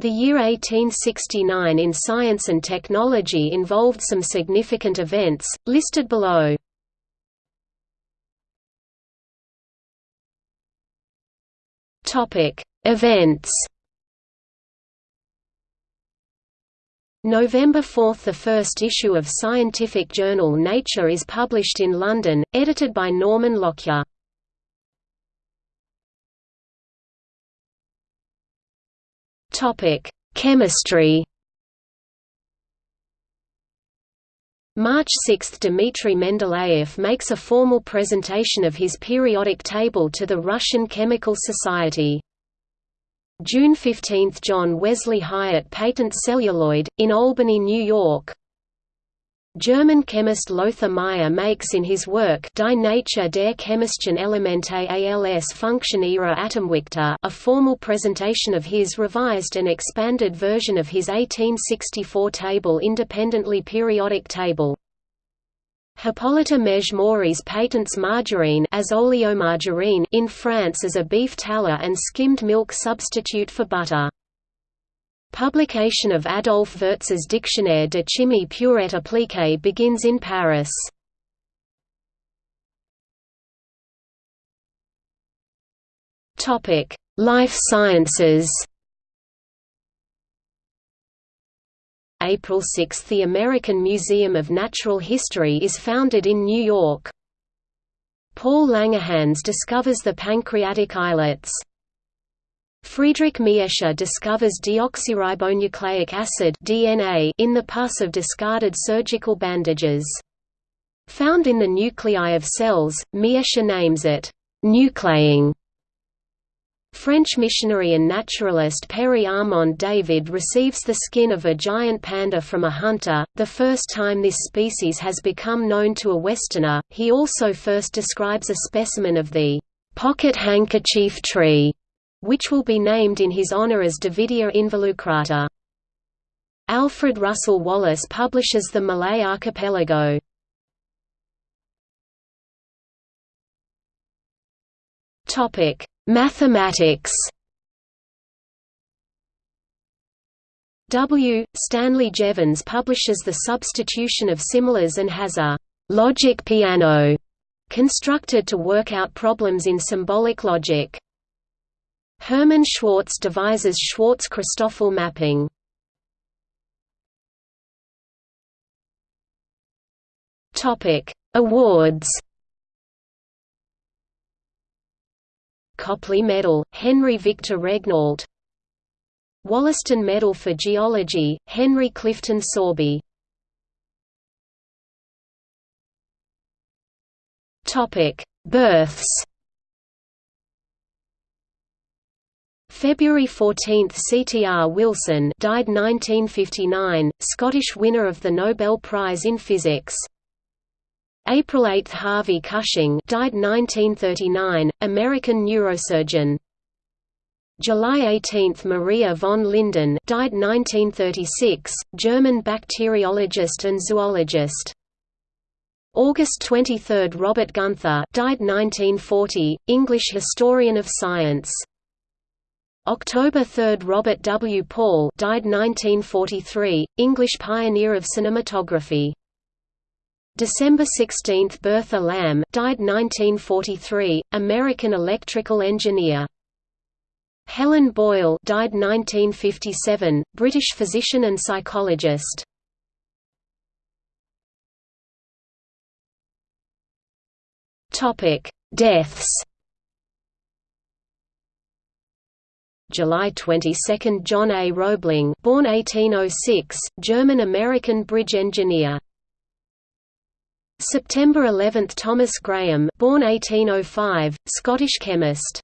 The year 1869 in science and technology involved some significant events, listed below. Events November 4 – The first issue of scientific journal Nature is published in London, edited by Norman Lockyer. Chemistry March 6 – Dmitry Mendeleev makes a formal presentation of his periodic table to the Russian Chemical Society. June 15 – John Wesley Hyatt patents celluloid, in Albany, New York. German chemist Lothar Meyer makes in his work Die Natur der chemischen Elemente als Funktion ihrer Atomwichte a formal presentation of his revised and expanded version of his 1864 table independently periodic table. Hippolyte Mege patents margarine as oleomargarine in France as a beef tallow and skimmed milk substitute for butter. Publication of Adolf Wurtz's Dictionnaire de chimie pure et appliquée begins in Paris. Life sciences April 6 – The American Museum of Natural History is founded in New York. Paul Langerhans discovers the pancreatic islets. Friedrich Miescher discovers deoxyribonucleic acid DNA in the pus of discarded surgical bandages. Found in the nuclei of cells, Miescher names it, nuclein French missionary and naturalist Père Armand David receives the skin of a giant panda from a hunter, the first time this species has become known to a Westerner. He also first describes a specimen of the pocket handkerchief tree, which will be named in his honor as Davidia involucrata. Alfred Russel Wallace publishes the Malay Archipelago. Topic Mathematics W. Stanley Jevons publishes The Substitution of Similars and has a «logic piano» constructed to work out problems in symbolic logic. Hermann Schwarz devises Schwarz-Christoffel mapping. Topic: Awards. Copley Medal, Henry Victor Regnault Wollaston Medal for Geology, Henry Clifton Sorby. Topic: Births February 14 C. T. R. Wilson died 1959, Scottish winner of the Nobel Prize in Physics April 8 – Harvey Cushing died 1939, American neurosurgeon. July 18 – Maria von Linden died 1936, German bacteriologist and zoologist. August 23 – Robert Gunther died 1940, English historian of science. October 3 – Robert W. Paul died 1943, English pioneer of cinematography. December 16 – Bertha Lamme died 1943, American electrical engineer. Helen Boyle died 1957, British physician and psychologist. Topic: Deaths. July 22, John A. Roebling, born 1806, German-American bridge engineer. September 11 – Thomas Graham born 1805, Scottish chemist